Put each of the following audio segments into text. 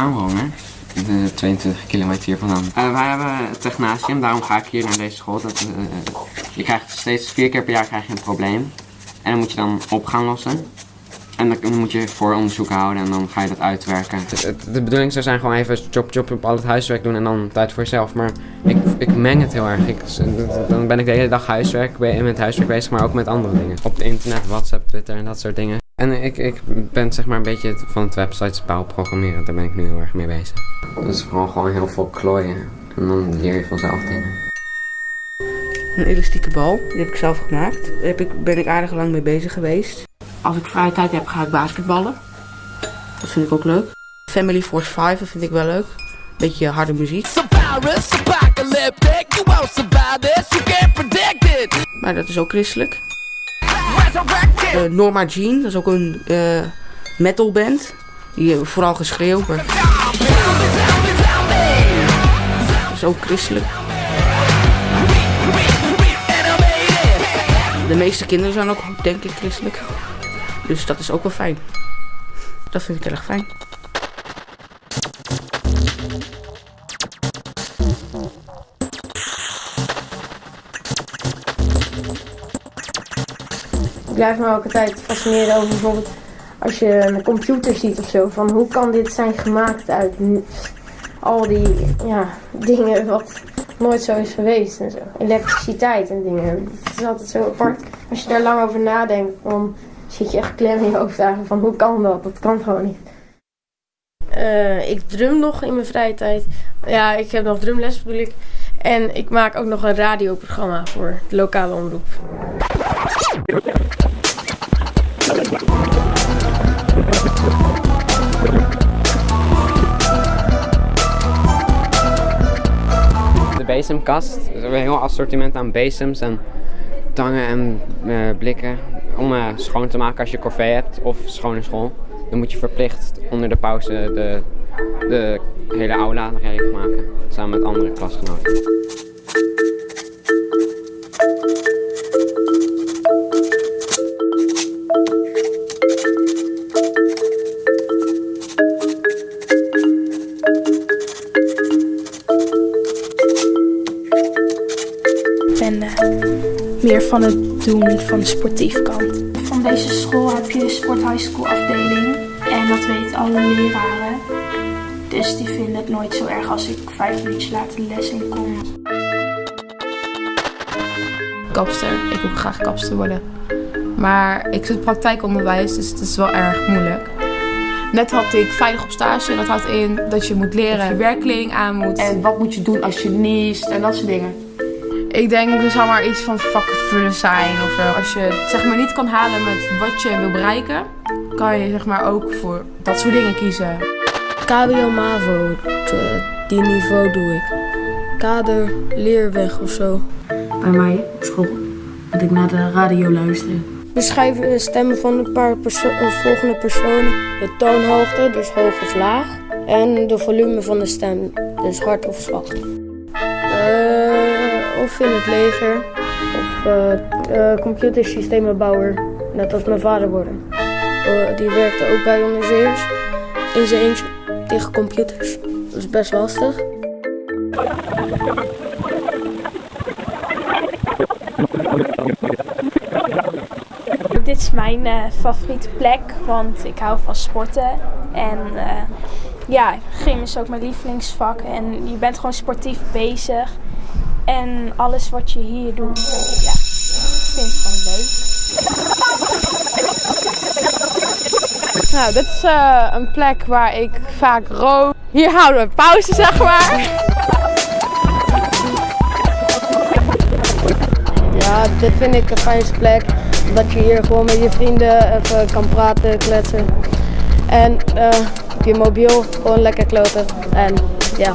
Aanhonger. De 22 kilometer hier vandaan. Eh, wij hebben het technasium, daarom ga ik hier naar deze school. Dat, eh, je krijgt steeds vier keer per jaar krijg je een probleem. En dan moet je dan op gaan lossen. En dan moet je vooronderzoek houden en dan ga je dat uitwerken. De bedoeling zou zijn gewoon even chop chop op al het huiswerk doen en dan tijd voor jezelf. Maar ik, ik meng het heel erg. Ik, dan ben ik de hele dag huiswerk, met huiswerk bezig, maar ook met andere dingen. Op het internet, WhatsApp, Twitter en dat soort dingen. En ik, ik ben zeg maar een beetje van het websites bouw programmeren. Daar ben ik nu heel erg mee bezig. Dus vooral gewoon heel veel klooien. En dan leer je vanzelf dingen. Een elastieke bal, die heb ik zelf gemaakt. Daar heb ik, ben ik aardig lang mee bezig geweest. Als ik vrije tijd heb, ga ik basketballen. Dat vind ik ook leuk. Family Force 5, dat vind ik wel leuk. Beetje harde muziek. Maar dat is ook christelijk. Uh, Norma Jean, dat is ook een uh, metalband. Die hebben vooral geschreeuwd. Maar... Dat is ook christelijk. De meeste kinderen zijn ook, denk ik, christelijk. Dus dat is ook wel fijn. Dat vind ik erg fijn. Blijf me ook altijd fascineren over bijvoorbeeld als je een computer ziet of zo. Van hoe kan dit zijn gemaakt uit al die ja, dingen wat nooit zo is geweest en zo. Elektriciteit en dingen. Het is altijd zo apart. Als je daar lang over nadenkt, dan zit je echt klem in je hoofd van hoe kan dat? Dat kan gewoon niet. Uh, ik drum nog in mijn vrije tijd. Ja, ik heb nog drumles bedoel ik. En ik maak ook nog een radioprogramma voor de lokale omroep. Bezemkast. We hebben een heel assortiment aan bezems en tangen en uh, blikken om uh, schoon te maken als je corvée hebt of schone school. Dan moet je verplicht onder de pauze de, de hele aula recht maken, samen met andere klasgenoten. Van het doen van de sportief kant. Van deze school heb je de sport high school afdeling en dat weten alle leraren. Dus die vinden het nooit zo erg als ik vijf minuutjes later de les in kom. Kapster. Ik wil graag kapster worden. Maar ik zit praktijkonderwijs, dus het is wel erg moeilijk. Net had ik veilig op stage. Dat houdt in dat je moet leren, dat je werkkleding aan moet. En wat moet je doen als je niest en dat soort dingen. Ik denk, er zal maar iets van vakkenvullen zijn of zo. Als je het zeg maar niet kan halen met wat je wil bereiken, kan je zeg maar ook voor dat soort dingen kiezen. KBO MAVO, die niveau doe ik. Kader, leerweg of zo. Bij mij op school moet ik naar de radio luisteren. Beschrijf de stemmen van een paar perso volgende personen. De toonhoogte, dus hoog of laag. En de volume van de stem, dus hard of zacht. Of in het leger of uh, computersystemenbouwer, net als mijn vader worden. Uh, die werkte ook bij onderzeeërs in zijn eentje tegen computers. Dat is best lastig. Dit is mijn uh, favoriete plek, want ik hou van sporten. En ja, gym is ook mijn lievelingsvak. En je bent gewoon sportief bezig. En alles wat je hier doet, ja, ik vind het gewoon leuk. Nou, dit is uh, een plek waar ik vaak rook. Hier houden we pauze, zeg maar. Ja, dit vind ik een fijnste plek. Dat je hier gewoon met je vrienden even kan praten, kletsen. En uh, op je mobiel gewoon lekker kloten. En ja.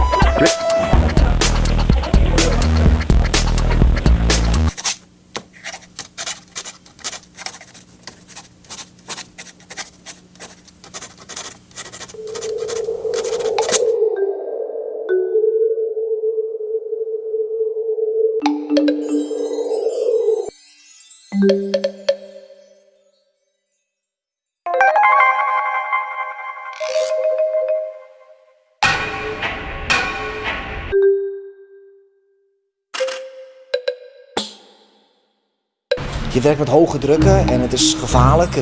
je werkt met hoge drukken en het is gevaarlijk.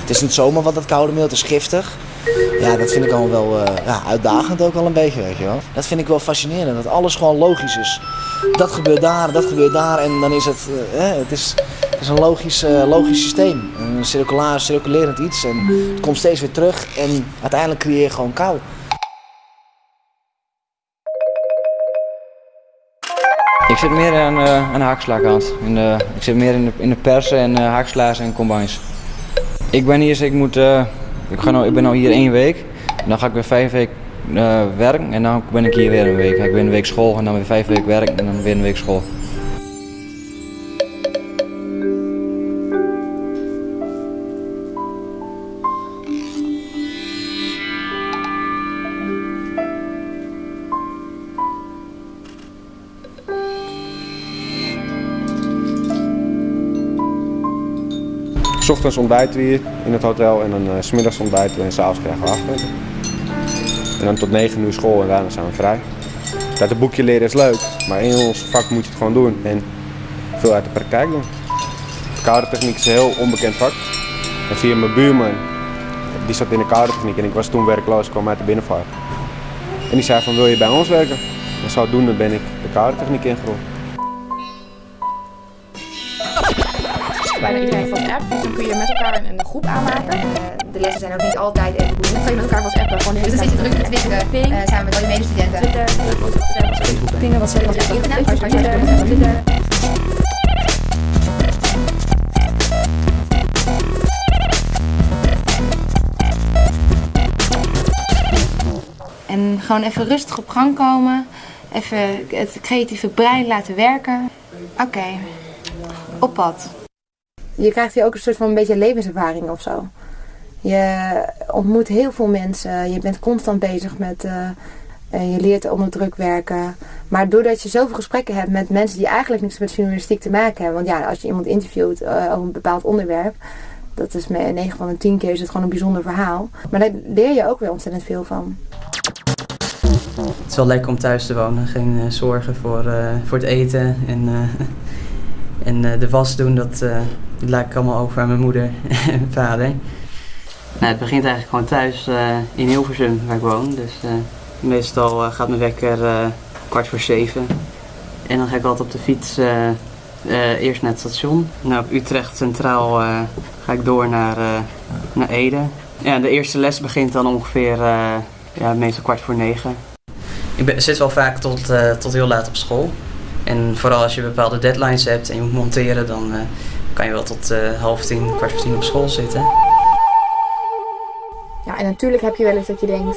Het is niet zomaar wat dat koude meel, het is giftig. Ja, dat vind ik allemaal wel eh, ja, uitdagend ook wel een beetje, weet je wel. Dat vind ik wel fascinerend, dat alles gewoon logisch is. Dat gebeurt daar, dat gebeurt daar en dan is het, eh, hè, het, is, het is een logisch, eh, logisch systeem. Een circulair, circulerend iets en het komt steeds weer terug en uiteindelijk creëer je gewoon kou. Ik zit meer aan, uh, aan de. In de, ik zit meer in de, in de persen en uh, haakslaars en combines. Ik ben hier, ik moet, uh, ik, ga nou, ik ben nou hier één week. Dan ga ik weer vijf weken werken en dan ben ik hier weer een week. Ik ben een week school en dan weer vijf weken werken en dan weer een week school. S ochtends ontbijten we hier in het hotel en dan uh, s middags ontbijten we en s'avonds krijgen we avondeten. En dan tot 9 uur school en daarna zijn we vrij. Dat het boekje leren is leuk, maar in ons vak moet je het gewoon doen en veel uit de praktijk doen. Koude techniek is een heel onbekend vak. En via mijn buurman, die zat in de koude techniek en ik was toen werkloos, kwam uit de binnenvaart. En die zei van wil je bij ons werken? En zodoende ben ik de koude techniek ingerold. Bijna iedereen van de app. Dan kun je met elkaar een, groep aanmaken. de lessen zijn ook niet altijd even goed. Dan kan je met elkaar WhatsAppen. Gewoon dus dan zit je druk te twitteren Ping. uh, samen met al je medestudenten. Pingen wat zeggen. En gewoon even rustig op gang komen. Even het creatieve brein laten werken. Oké, op pad. Je krijgt hier ook een soort van een beetje levenservaring of zo. Je ontmoet heel veel mensen. Je bent constant bezig met. Uh, je leert onder druk werken. Maar doordat je zoveel gesprekken hebt met mensen die eigenlijk niks met journalistiek te maken hebben. Want ja, als je iemand interviewt uh, over een bepaald onderwerp. Dat is met 9 van de 10 keer is het gewoon een bijzonder verhaal. Maar daar leer je ook weer ontzettend veel van. Het is wel lekker om thuis te wonen. Geen uh, zorgen voor, voor het eten. En, en de was doen, dat, dat laat ik allemaal over aan mijn moeder en vader. Nou, het begint eigenlijk gewoon thuis uh, in Hilversum, waar ik woon. Dus meestal gaat mijn wekker kwart voor zeven. En dan ga ik altijd op de fiets eerst naar het station. Nou, op Utrecht Centraal ga ik door naar, naar Ede. Ja, de eerste les begint dan ongeveer ja, meestal kwart voor negen. Ik ben, zit wel vaak tot, tot heel laat op school. En vooral als je bepaalde deadlines hebt en je moet monteren, dan kan je wel tot uh, half tien, kwart voor tien op school zitten. Ja, en natuurlijk heb je wel eens dat je denkt...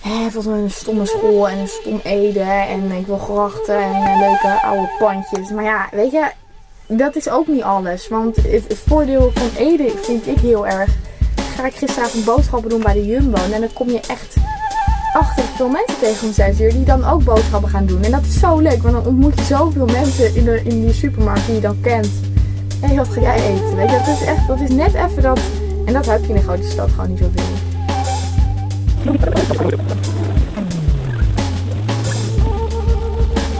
Hé, volgens mij een stomme school en een stom Ede en ik wil grachten en leuke oude pandjes. Maar ja, weet je, dat is ook niet alles. Want het, het voordeel van Ede vind ik heel erg... Ga ik gisteravond boodschappen doen bij de Jumbo en dan kom je echt achter veel mensen tegen zes uur die dan ook boodschappen gaan doen. En dat is zo leuk, want dan ontmoet je zoveel mensen in, de, in die supermarkt die je dan kent. Hey, wat ga jij eten? Weet je, dat is echt, dat is net even dat. En dat heb je in een grote stad gewoon niet zoveel.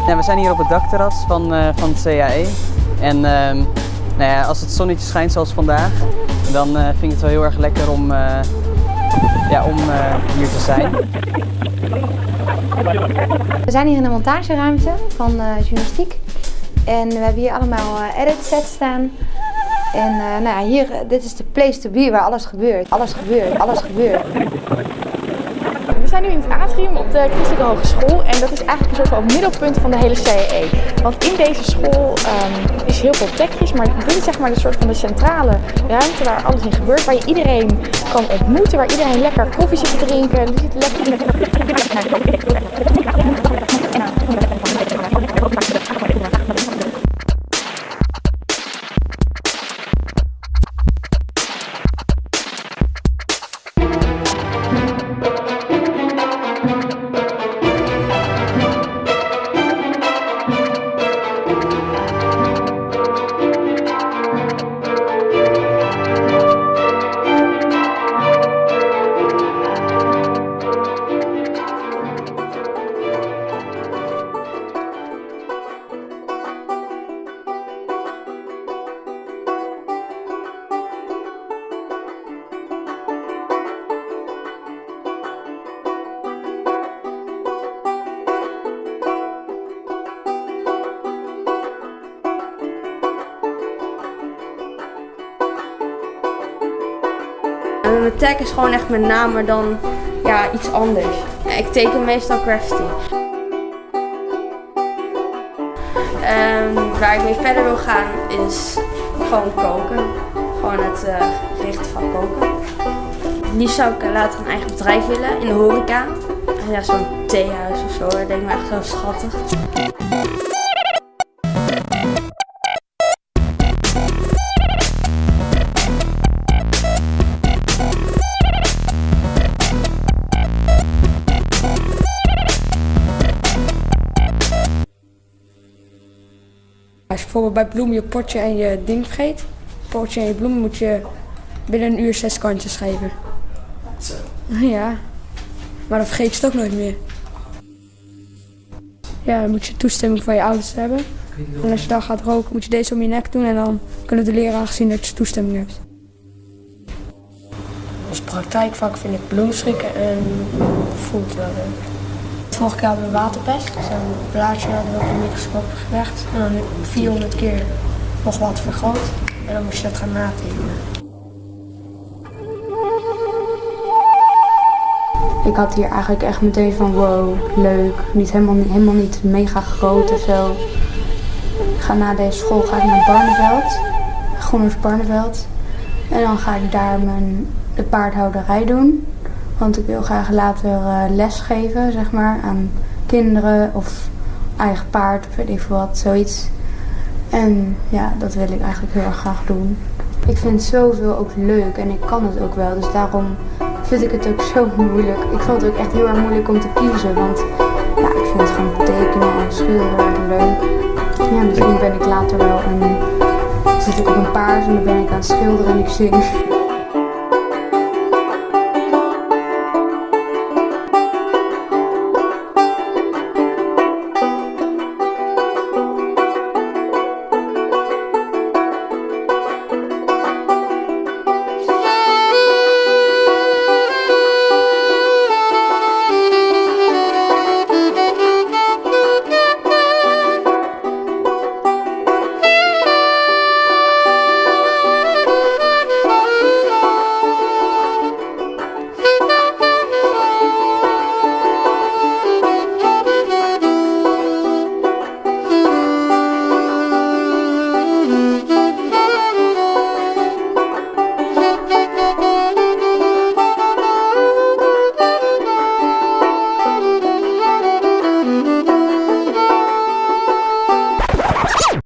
Ja, we zijn hier op het dakterras van, uh, van het CAE. En uh, nou ja, als het zonnetje schijnt zoals vandaag, dan uh, vind ik het wel heel erg lekker om, uh, ja, om hier te zijn. We zijn hier in de montageruimte van journalistiek. En we hebben hier allemaal uh, edit sets staan. En nou ja, hier, dit is de place to be waar alles gebeurt. Alles gebeurt, alles gebeurt. Zijn nu in het atrium op de Christelijke Hogeschool en dat is eigenlijk een soort van middelpunt van de hele CAE. Want in deze school um, is heel veel technisch, maar dit is zeg maar de soort van de centrale ruimte waar alles in gebeurt. Waar je iedereen kan ontmoeten, waar iedereen lekker koffie zit te drinken. Er zit lekker... Mijn tag is gewoon echt mijn naam, maar dan ja, iets anders. Ik teken meestal graffiti. En waar ik mee verder wil gaan is gewoon koken. Gewoon het uh, richten van koken. Liefst zou ik later een eigen bedrijf willen in de horeca. Ja, zo'n theehuis of zo, dat denk ik me echt zo schattig. Bijvoorbeeld bij bloemen je potje en je ding vergeet, potje en je bloemen moet je binnen een uur zes kantjes geven. Zo. Ja, maar dan vergeet je het ook nooit meer. Ja, dan moet je toestemming van je ouders hebben. En als je dan gaat roken, moet je deze om je nek doen en dan kunnen de leraren zien dat je toestemming hebt. Als praktijkvak vind ik bloemschikken en voelt wel leuk. Vorige keer hadden waterpest, zo'n blaadje hadden we op de microscoop gelegd. En dan 400 keer nog wat vergroot. En dan moest je dat gaan natekenen. Ik had hier eigenlijk echt meteen van wow, leuk. Niet helemaal, helemaal niet mega groot of zo. Ik ga na deze school ga ik naar Barneveld. Groeners Barneveld. En dan ga ik daar mijn, de paardhouderij doen. Want ik wil graag later uh, les geven, zeg maar, aan kinderen of eigen paard of weet ik veel wat, zoiets. En ja, dat wil ik eigenlijk heel erg graag doen. Ik vind zoveel ook leuk en ik kan het ook wel, dus daarom vind ik het ook zo moeilijk. Ik vond het ook echt heel erg moeilijk om te kiezen, want ja, ik vind het gewoon tekenen en schilderen leuk. Ja, misschien ben ik later wel een, zit ik op een paard en dan ben ik aan het schilderen en ik zing.